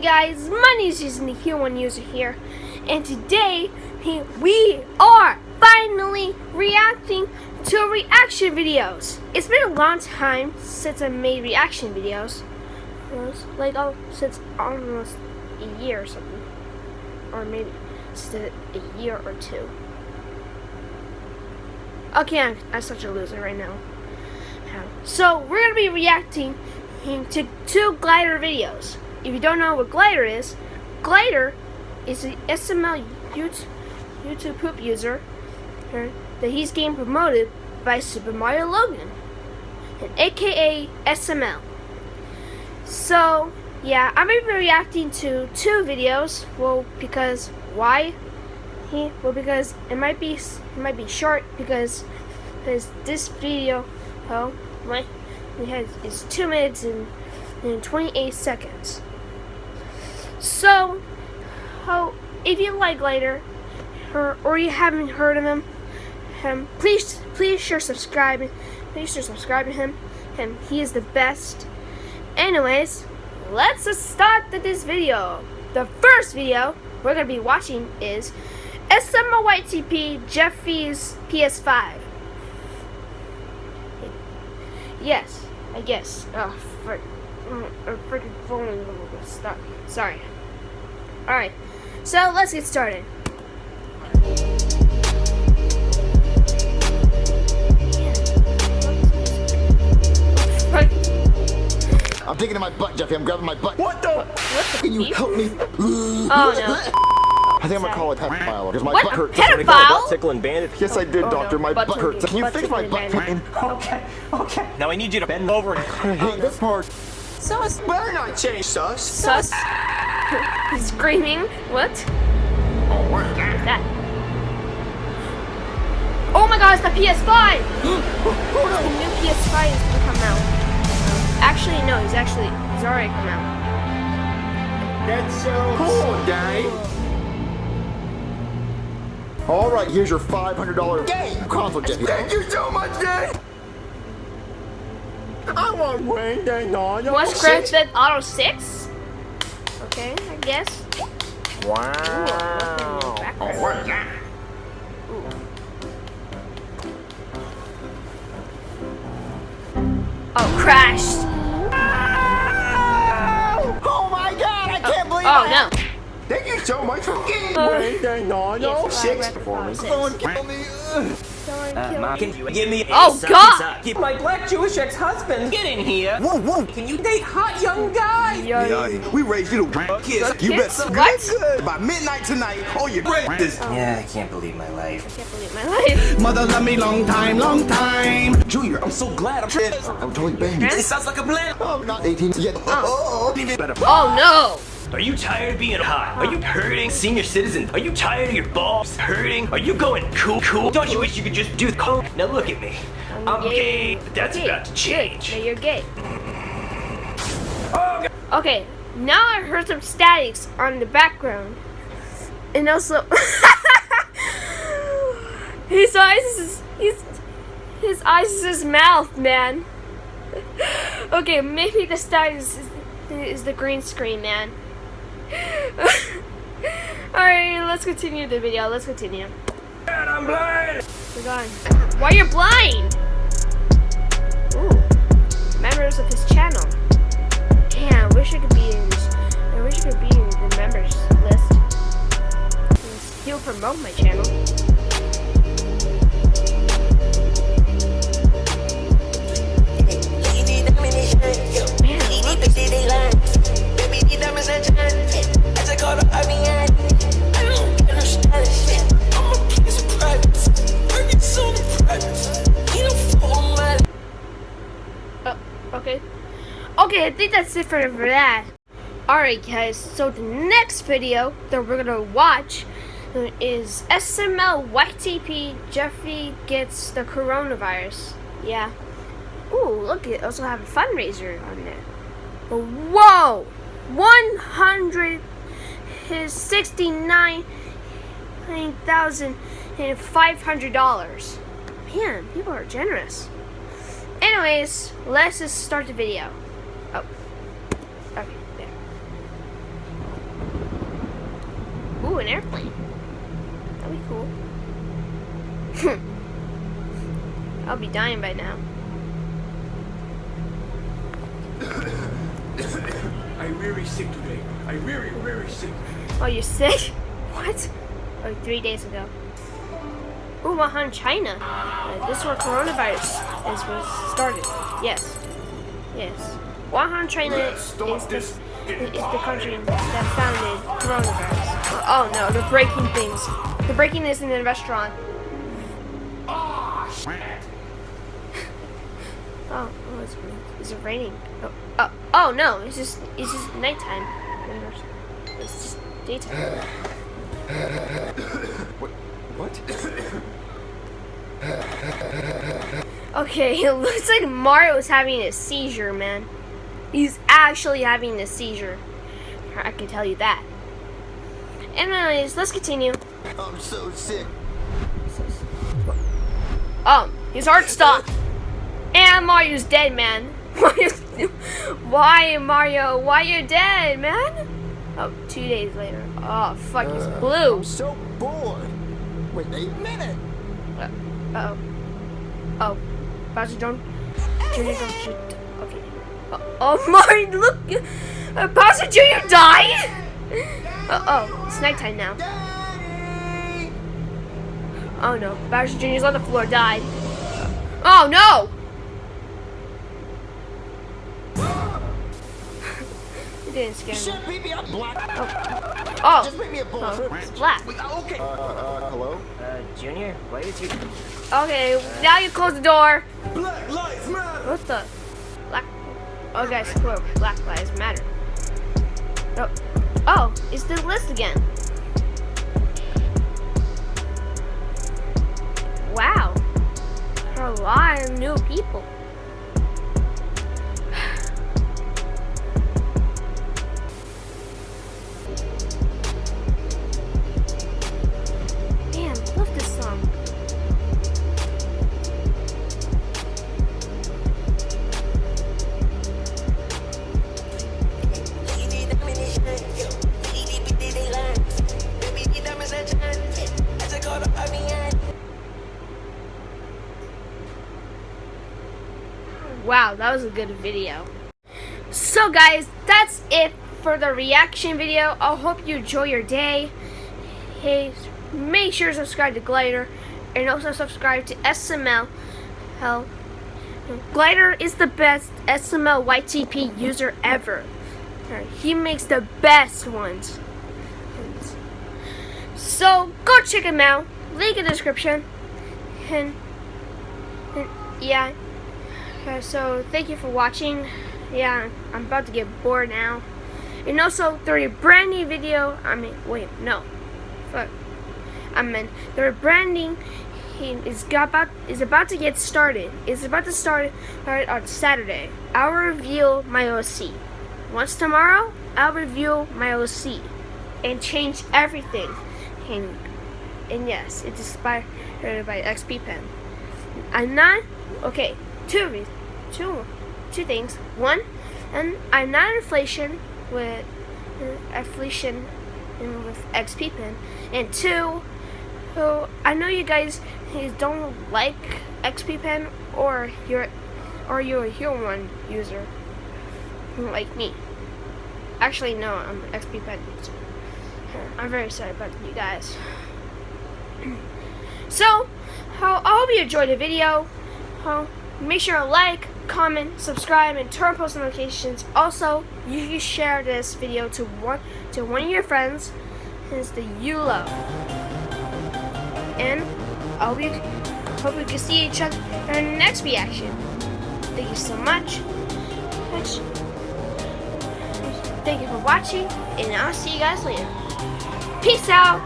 going guys? My name is Jason, the Hero One user here, and today we are finally reacting to reaction videos. It's been a long time since I made reaction videos. Like oh, since almost a year or something, or maybe a year or two. Okay, I'm, I'm such a loser right now. So we're gonna be reacting to two glider videos. If you don't know what glider is, glider is an SML YouTube, YouTube poop user that he's getting promoted by Super Mario Logan, and aka SML. So yeah, I'm gonna be reacting to two videos. Well, because why? He well because it might be it might be short because because this video oh my we had is two minutes and, and 28 seconds. So, oh, if you like Glider, or, or you haven't heard of him, him, please, please sure subscribe. Please sure subscribe to him. Him, he is the best. Anyways, let's start this video. The first video we're gonna be watching is SMYTP Jeffy's PS5. Yes, I guess. Oh, frick. Oh, I'm freaking phone Stop. Sorry. Alright, so let's get started. I'm taking in my butt, Jeffy. I'm grabbing my butt. What the? What Can you help me? Oh, no. I think I'm gonna call a pedophile because my what? butt hurts. Pedophile? Butt tickling bandit. Yes, I did, Oh, doctor. no. My Butt butt hurts. Can you butt fix my butt pain? Okay, okay. Now I need you to bend over and I hate this part. Sus. Better not change sus. Sus. He's screaming. What? Oh, what is that? that? Oh my god, oh, it's the PS5! the new PS5 is gonna come out. Actually, no, he's actually, he's already come out. That's so cool, Daddy. All right, here's your $500 game console, Jeffy. Thank you so much, Dad. I want Wayne Day no no. What's Grand Theft Auto 6? Okay, I guess. Wow. Oh, what is that? Oh, crashed. Oh my God! I can't believe it! Oh, that. no. Thank you so much for getting Uh, Wayne Day no no. yes, Six Grand performance. 6. Someone kill me. Ugh. Someone Uh, kill Ma, me. can you give me a Oh, God! suck? Keep My black Jewish ex-husband. get in here. Whoa, whoa. Can you date hot young guys? Yo, We raised you to kiss. You Kiss? better What? good, good. By midnight tonight, oh, you this. Yeah, I can't believe my life. I can't believe my life. Mother love me long time, long time. Junior, I'm so glad I'm I'm totally banged. It sounds like a plan. I'm not 18 yet. Oh, even better. Oh, no. Are you tired of being hot? Are you hurting, senior citizen? Are you tired of your balls hurting? Are you going cool, cool? Don't you wish you could just do the coke? Now look at me. I'm gay, but that's Gay. about to change. Good. Now you're gay. Oh, Okay, now I heard some statics on the background. And also his eyes is his his eyes is his mouth, man. okay, maybe the statics is, is the green screen, man. Alright, let's continue the video. Let's continue. And I'm blind. We're going. Why you're blind? Ooh. Members of his channel. Damn, I wish I could be in I wish I could be in the members list. He'll promote my channel. I think that's it for, that. Alright guys, so the next video that we're gonna watch is SML YTP Jeffy gets the coronavirus. Yeah. Ooh, look, it also have a fundraiser on there. Whoa! 100 his $69,500. Man, people are generous. Anyways, let's just start the video. Oh. Okay, there. an airplane. That'd be cool. I'll be dying by now. I'm very sick today. I'm very, very sick. Oh, you're sick? What? Oh, three days ago. Ooh, Wuhan, China. Uh, this is where coronavirus is was started. Yes. Yes. Wuhan, China is the, is the country that founded coronavirus. Oh no, they're breaking things. They're breaking this in the restaurant. Oh, oh it's, is it raining? Oh, oh, oh no, it's just it's just nighttime. It's just daytime. What? What? Okay, it looks like Mario is having a seizure, man. He's actually having a seizure. I can tell you that. Anyways, let's continue. I'm so sick. Oh, his heart stopped. And Mario's dead, man. Why, Mario? Why you dead, man? Oh, two days later. Oh, fuck, he's blue. I'm so bored. Wait a minute. Uh oh. Oh. Bowser Jr. Jr. don't shoot. Okay. Oh, oh my, look! Uh, Bowser Jr. died! Uh oh, it's nighttime now. Daddy! Oh no, Bowser Jr.'s on the floor, died. Oh no! it didn't scare me. Me up, black. Oh, Just beat me up, oh bull. it's black. Okay. Uh, uh, hello? Uh, Junior, why is your... Okay, now you close the door. Black Lives Matter. What the? Oh, guys, look, Black Lives Matter. Oh, oh, it's the list again. Wow, there are a lot of new people. Was a good video. So guys, that's it for the reaction video. I hope you enjoy your day. Hey, make sure to subscribe to Glider and also subscribe to SML. Hell, Glider is the best SML YTP user ever. He makes the best ones. So go check him out. Link in the description. And, and yeah. Uh, so thank you for watching. Yeah, I'm about to get bored now. And also, there's a brand new video. I mean, wait, no, fuck. I mean, their branding is about is about to get started. It's about to start start on Saturday. I'll reveal my OC. Once tomorrow, I'll reveal my OC and change everything. And and yes, it's inspired by XP Pen. I'm not okay. Two reasons, two, two things. One, and I'm not inflation with uh, inflation with XP Pen. And two, so I know you guys don't like XP Pen or you're or you're a user like me. Actually, no, I'm an XP Pen user. I'm very sorry about you guys. So, how I hope you enjoyed the video. Uh, make sure to like, comment, subscribe, and turn on post notifications. Also, you can share this video to one to one of your friends, is the you love. And I hope you hope we can see each other in our next reaction. Thank you so much. Thank you for watching, and I'll see you guys later. Peace out.